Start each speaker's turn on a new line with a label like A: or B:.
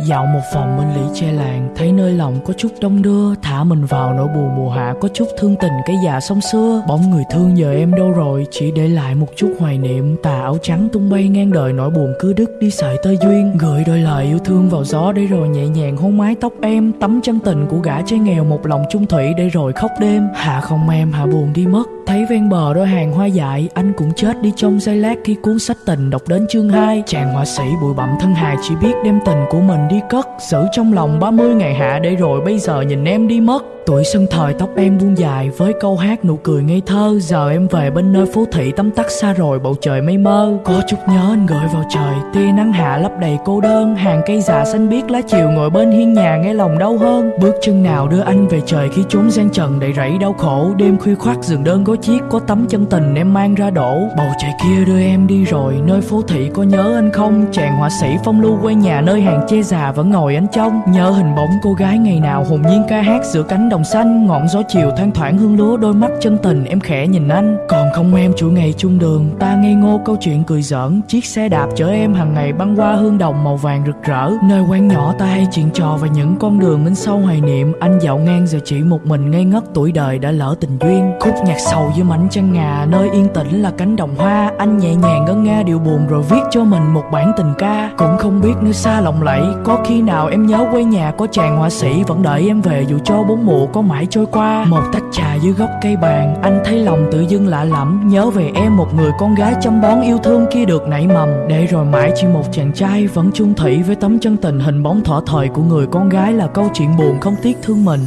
A: dạo một phòng bên lĩ che làng, thấy nơi lòng có chút đông đưa, thả mình vào nỗi buồn mùa hạ có chút thương tình cái già sông xưa. Bóng người thương giờ em đâu rồi, chỉ để lại một chút hoài niệm. Tà áo trắng tung bay ngang đời, nỗi buồn cứ đứt đi sợi tơ duyên. Gửi đôi lời yêu thương vào gió để rồi nhẹ nhàng hôn mái tóc em. Tấm chân tình của gã trai nghèo, một lòng chung thủy để rồi khóc đêm. Hạ không em, hạ buồn đi mất. Thấy ven bờ đôi hàng hoa dại, Anh cũng chết đi trong giây lát khi cuốn sách tình đọc đến chương 2 Chàng họa sĩ bụi bặm thân hài chỉ biết đem tình của mình đi cất, Giữ trong lòng 30 ngày hạ để rồi bây giờ nhìn em đi mất. Tuổi sân thời tóc em buông dài với câu hát nụ cười ngây thơ. Giờ em về bên nơi phố thị tắm tắt xa rồi, bầu trời mây mơ. Có chút nhớ anh gửi vào trời, tia nắng hạ lấp đầy cô đơn. Hàng cây già xanh biếc lá chiều ngồi bên hiên nhà nghe lòng đau hơn. Bước chân nào đưa anh về trời khi chốn gian trần đầy rẫy đau khổ. Đêm khuya khoác giường đơn gối chiếc, có tấm chân tình em mang ra đổ. Bầu trời kia đưa em đi rồi, nơi phố thị có nhớ anh không? Chàng họa sĩ phong lưu quay nhà nơi hàng che già vẫn ngồi ánh trông Nhớ hình bóng cô gái ngày nào hồn nhiên ca hát giữa cánh đồng xanh, ngọn gió chiều thoang thoảng hương lúa đôi mắt chân tình, em khẽ nhìn anh. Còn không em chuỗi ngày chung đường, ta ngây ngô câu chuyện cười giỡn. Chiếc xe đạp chở em hàng ngày băng qua hương đồng màu vàng rực rỡ. Nơi quán nhỏ ta hay chuyện trò và những con đường bên sâu hoài niệm. Anh dạo ngang giờ chỉ một mình ngây ngất tuổi đời đã lỡ tình duyên. Khúc nhạc sầu dưới mảnh trăng ngà, nơi yên tĩnh là cánh đồng hoa. Anh nhẹ nhàng ngân nga điều buồn rồi viết cho mình một bản tình ca. Cũng không biết nơi xa lộng lẫy có khi nào em nhớ quê nhà có chàng họa sĩ vẫn đợi em về dù cho bốn mùa có mãi trôi qua? Một tách trà dưới gốc cây bàn, anh thấy lòng tự dưng lạ lẫm. Nhớ về em, một người con gái chăm bón yêu thương kia được nảy mầm. Để rồi mãi chỉ một chàng trai, vẫn chung thủy với tấm chân tình hình bóng thỏ thời của người con gái là câu chuyện buồn không tiếc thương mình.